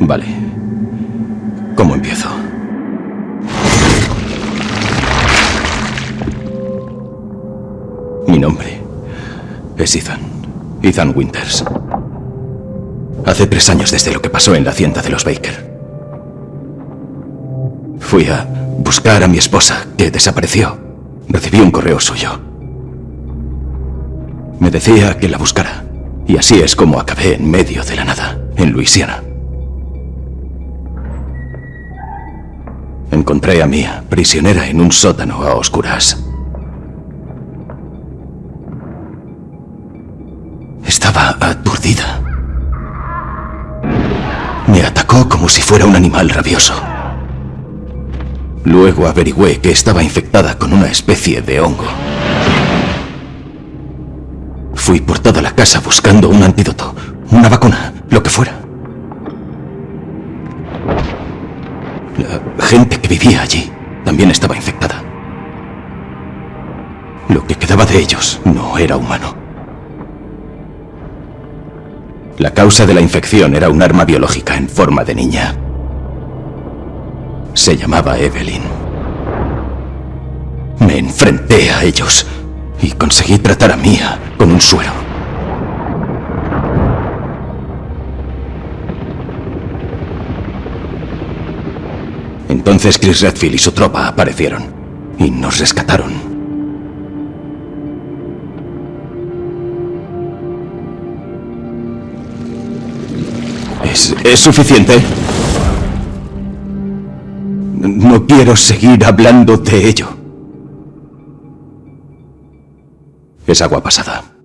Vale. ¿Cómo empiezo? Mi nombre es Ethan. Ethan Winters. Hace tres años desde lo que pasó en la hacienda de los Baker. Fui a buscar a mi esposa, que desapareció. Recibí un correo suyo. Me decía que la buscara. Y así es como acabé en medio de la nada, en Luisiana. Encontré a Mia, prisionera en un sótano a oscuras. Estaba aturdida. Me atacó como si fuera un animal rabioso. Luego averigüé que estaba infectada con una especie de hongo. Fui por toda la casa buscando un antídoto, una vacuna, lo que fuera. La gente que vivía allí también estaba infectada. Lo que quedaba de ellos no era humano. La causa de la infección era un arma biológica en forma de niña. Se llamaba Evelyn. Me enfrenté a ellos y conseguí tratar a Mia con un suero. Entonces Chris Redfield y su tropa aparecieron y nos rescataron. ¿Es, es suficiente? No quiero seguir hablando de ello. Es agua pasada.